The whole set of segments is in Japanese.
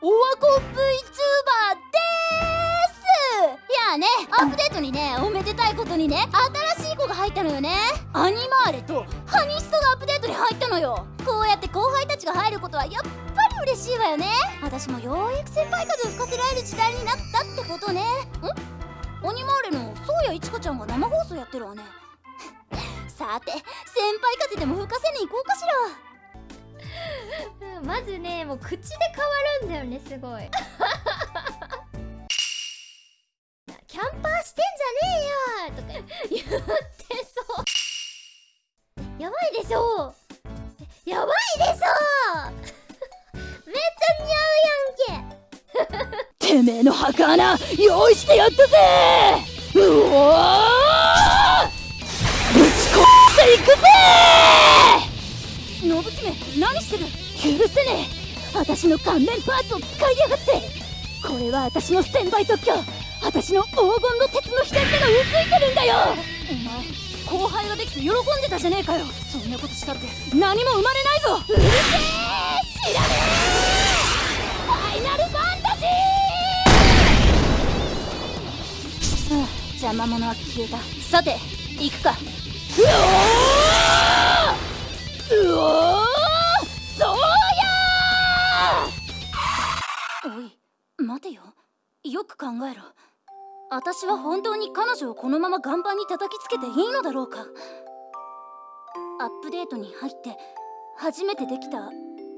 オワコン VTuber です。いやねアップデートにねおめでたいことにね新しい子が入ったのよね。アニマーレと。ハニストがアップデートに入ったのよ。こうやって後輩たちが入ることはやっぱり嬉しいわよね。私もようやく先輩風を吹かせられる時代になったってことね。ん？アニマーレのそうやいちかちゃんが生放送やってるわね。さて先輩風でも吹かせに行こうかしらうんまずねもう口で変わるんだよねすごい。キャンパーしてんじゃねえよとか言ってそう。やばいでしょやばいでしょめっちゃ似合うやんけ。てめえの墓穴用意してやったぜ。うおぶち殺していくぜ。姫何してる？許せねえ。私の顔面パーツを使いやがって。これは私の先輩特許。私の黄金の鉄の秘伝ってのうついてるんだよ。お前後輩ができて喜んでたじゃねえかよ。そんなことしたって。何も生まれないぞ。うるせえ。知らねえ。ファイナルファンタジー。はあ邪魔者は消えた。さて行くか。うおーてよ。よく考えろ。私は本当に彼女をこのまま岩盤に叩きつけていいのだろうか。アップデートに入って初めてできた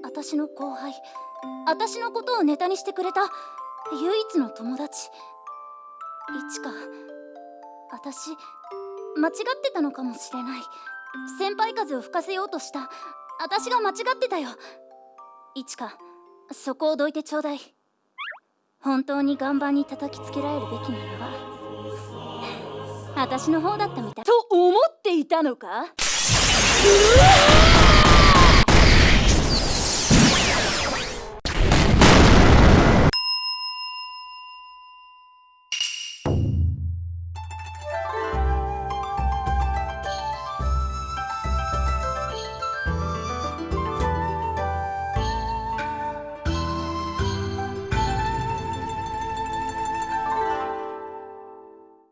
私の後輩私のことをネタにしてくれた唯一の友達。いちか私間違ってたのかもしれない。先輩風を吹かせようとした。私が間違ってたよ。いちかそこをどいてちょうだい。本当に岩盤に叩きつけられるべきなのは 私の方だったみたい。と思っていたのか？うわ